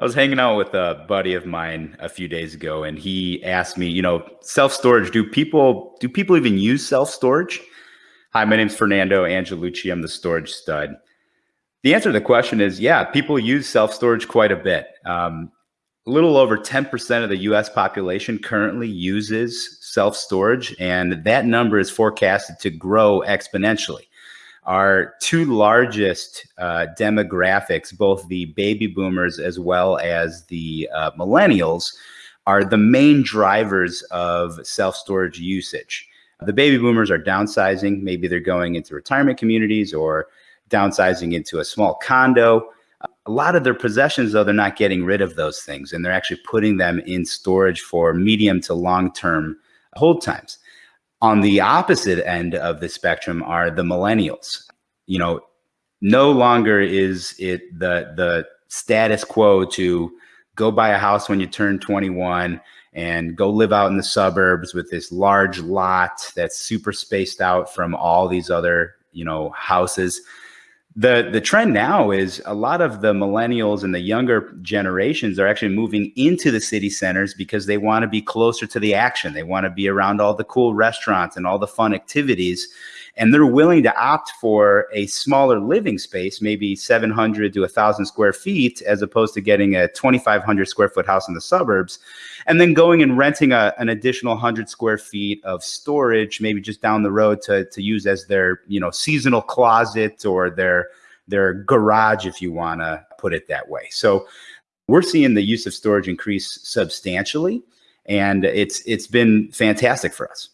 I was hanging out with a buddy of mine a few days ago, and he asked me, you know, self storage. Do people do people even use self storage? Hi, my name's Fernando Angelucci. I'm the storage stud. The answer to the question is, yeah, people use self storage quite a bit. Um, a little over 10% of the US population currently uses self storage, and that number is forecasted to grow exponentially our two largest uh, demographics, both the baby boomers as well as the uh, millennials, are the main drivers of self storage usage. The baby boomers are downsizing. Maybe they're going into retirement communities or downsizing into a small condo. A lot of their possessions, though, they're not getting rid of those things and they're actually putting them in storage for medium to long term hold times. On the opposite end of the spectrum are the millennials. You know, no longer is it the the status quo to go buy a house when you turn 21 and go live out in the suburbs with this large lot that's super spaced out from all these other, you know, houses the the trend now is a lot of the millennials and the younger generations are actually moving into the city centers because they want to be closer to the action. They want to be around all the cool restaurants and all the fun activities. And they're willing to opt for a smaller living space, maybe 700 to 1,000 square feet, as opposed to getting a 2,500 square foot house in the suburbs, and then going and renting a, an additional 100 square feet of storage, maybe just down the road to, to use as their you know seasonal closet or their their garage, if you want to put it that way. So we're seeing the use of storage increase substantially, and it's it's been fantastic for us.